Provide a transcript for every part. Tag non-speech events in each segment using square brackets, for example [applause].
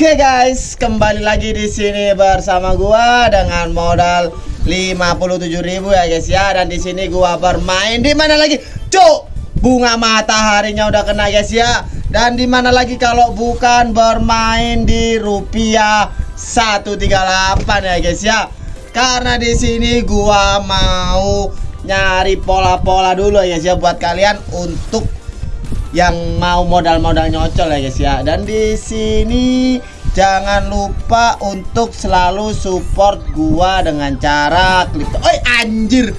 Oke guys, kembali lagi di sini bersama gua dengan modal 57.000 ya guys ya dan di sini gua bermain di mana lagi? Cuk, bunga mataharinya udah kena guys ya. Dan di mana lagi kalau bukan bermain di rupiah 138 ya guys ya. Karena di sini gua mau nyari pola-pola dulu ya guys ya buat kalian untuk yang mau modal-modal nyocol ya guys ya. Dan di sini jangan lupa untuk selalu support gua dengan cara klik. Oi anjir.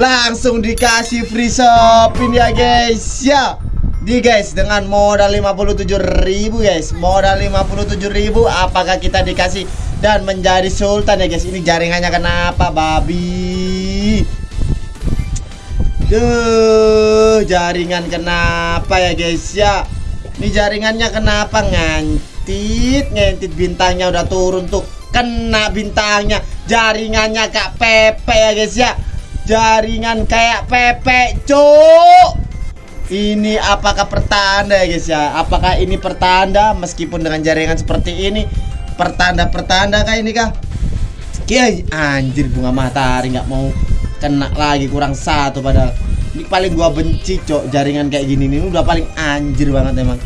Langsung dikasih free shopping ya guys ya. Di guys dengan modal 57.000 guys. Modal 57.000 apakah kita dikasih dan menjadi sultan ya guys. Ini jaringannya kenapa babi? Duh, jaringan kenapa ya guys ya? Ini jaringannya kenapa ngantit? Ngantit bintangnya udah turun tuh. Kena bintangnya. Jaringannya kak Pepe ya guys ya. Jaringan kayak Pepe, cuk. Ini apakah pertanda ya guys ya? Apakah ini pertanda meskipun dengan jaringan seperti ini? Pertanda-pertanda kah ini kah? Kiai anjir bunga matahari nggak mau kena lagi kurang satu padahal ini paling gua benci cok jaringan kayak gini nih. Udah paling anjir banget emang.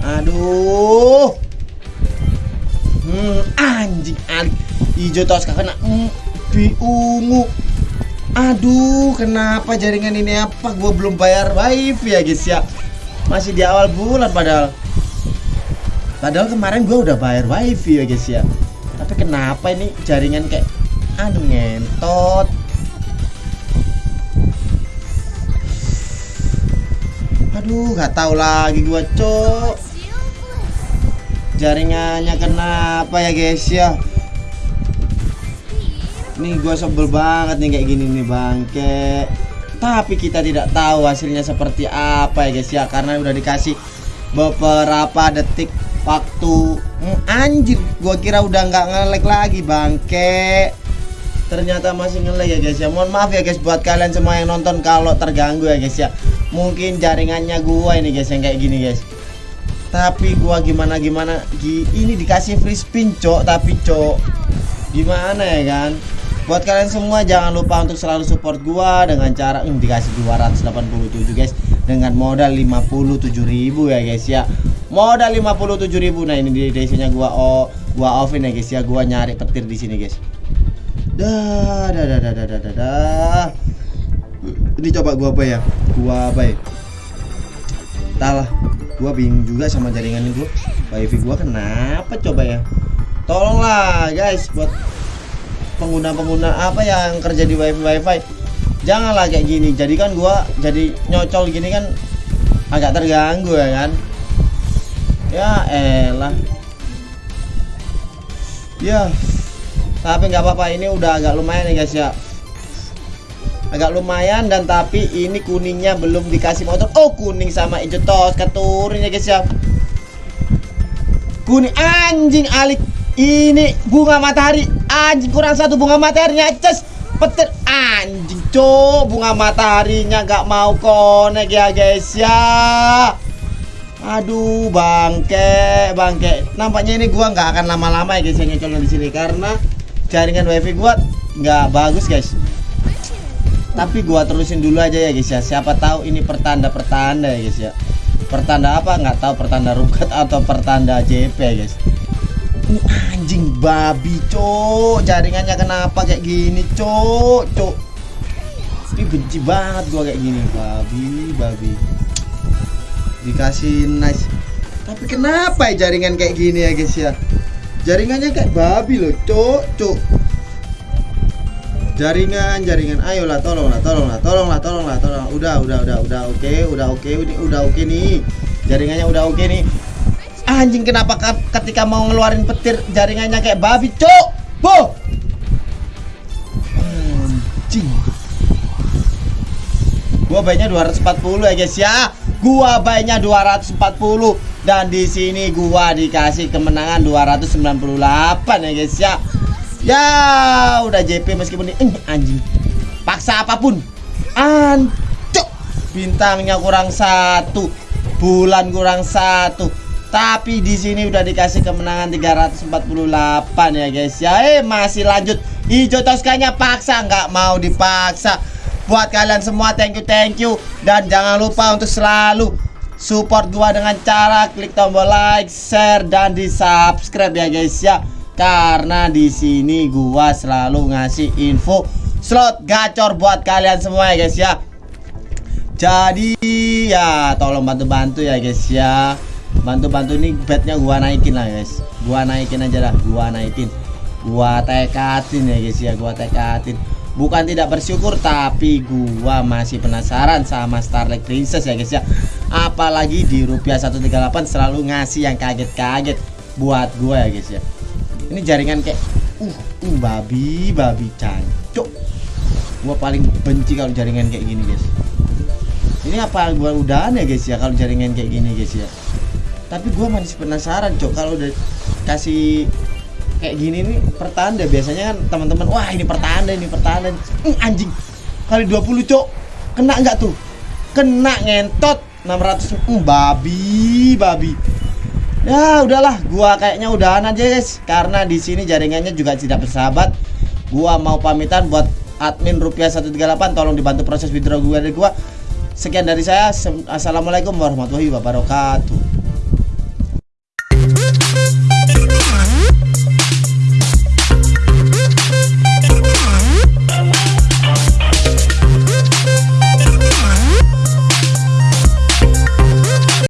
Aduh. Hmm, anjing anjing hijau tos kena bi ungu. Aduh kenapa jaringan ini? Apa? Gua belum bayar wifi ya guys ya. Masih di awal bulan padahal. Padahal kemarin gua udah bayar wifi ya guys ya. Tapi kenapa ini jaringan kayak aduh ngentot Aduh, nggak tahu lagi gua, Cok. Jaringannya kenapa ya, guys ya? Nih gua sebel banget nih kayak gini nih, bangke. Tapi kita tidak tahu hasilnya seperti apa ya, guys ya, karena udah dikasih beberapa detik waktu hmm, anjir gua kira udah nggak ngelek lagi bangke ternyata masih ngelek ya guys ya mohon maaf ya guys buat kalian semua yang nonton kalau terganggu ya guys ya mungkin jaringannya gua ini guys yang kayak gini guys. Tapi gua gimana gimana ini dikasih free spin cok. Tapi cok gimana ya kan? Buat kalian semua jangan lupa untuk selalu support gua dengan cara ini dikasih 287 guys dengan modal 57.000 ya guys ya. Modal 57.000 nah ini di desanya gua oh gua offin ya guys ya. Gua nyari petir di sini guys. Dah dah dah dah dah dah dah ini coba gua apa ya? Gua apa ya? Talah gua bingung juga sama jaringan ini gua. Wifi gua kenapa coba ya? Tolonglah guys buat pengguna-pengguna apa yang kerja di wifi wifi. Janganlah kayak gini. Jadi kan gua jadi nyocol gini kan agak terganggu ya kan? Ya elah. Ya tapi nggak apa-apa. Ini udah agak lumayan ya guys ya agak lumayan dan tapi ini kuningnya belum dikasih motor. Oh kuning sama hijau tos keturun ya guys ya. Kuning anjing alik. Ini bunga matahari. Anjing kurang satu bunga mataharinya ces. Petir. Anjing cok bunga mataharinya nggak mau konek ya guys ya. Aduh bangke bangke nampaknya ini gua nggak akan lama-lama ya guys yang di sini karena jaringan wifi gua nggak bagus guys tapi gua terusin dulu aja ya guys ya. Siapa tahu ini pertanda pertanda ya guys ya. Pertanda apa? Nggak tahu pertanda rukat [laughs] atau pertanda JP ya guys. Ini anjing babi cok jaringannya kenapa kayak gini cok cok ini benci banget gua kayak gini. Babi babi. Dikasih nice. Tapi kenapa ya jaringan kayak gini ya guys ya? Jaringannya kayak babi loh cok cok jaringan jaringan. Ayolah tolonglah tolonglah tolonglah tolonglah tolong udah udah udah udah oke okay, udah oke okay, udah oke okay nih. Jaringannya udah oke okay nih. Anjing kenapa ketika mau ngeluarin petir jaringannya kayak babi cok boh anjing. Gua baiknya 240 ya guys ya. Gua baiknya 240 dan di sini gua dikasih kemenangan 298 ya guys ya ya udah JP meskipun ini eh, anjing paksa apa pun ancok bintangnya kurang satu bulan kurang satu Tapi di sini udah dikasih kemenangan 348 ya guys ya. Eh masih lanjut. Hijau Toskanya paksa nggak mau dipaksa. Buat kalian semua thank you thank you dan jangan lupa untuk selalu support gua dengan cara klik tombol like, share dan di subscribe ya guys ya. Karena di sini gua selalu ngasih info slot gacor buat kalian semua ya guys ya. Jadi ya tolong bantu-bantu ya guys ya. Bantu-bantu nih bednya gua naikin lah guys. Gua naikin aja lah, gua naikin. Gua tekatin ya guys ya, gua tekatin. Bukan tidak bersyukur tapi gua masih penasaran sama Starlight Princess ya guys ya. Apalagi di rupiah 138 selalu ngasih yang kaget-kaget buat gua ya guys ya. Ini jaringan kayak uh, uh babi, babi cancok. Gua paling benci kalau jaringan kayak gini guys. Ini apa gua udahan ya guys ya kalau jaringan kayak gini guys ya? Tapi gue masih penasaran cok kalau udah kasih kayak gini nih pertanda. Biasanya kan teman-teman wah ini pertanda ini pertanda. Hmm, anjing. Kali 20 cok. Kena nggak tuh? Kena ngentot. 600 hmm, babi babi ya udahlah. Gua kayaknya udahan aja guys. Karena di sini jaringannya juga tidak bersahabat. Gua mau pamitan buat admin rupiah 138 tolong dibantu proses withdraw gue dari gua. Sekian dari saya. Assalamualaikum warahmatullahi wabarakatuh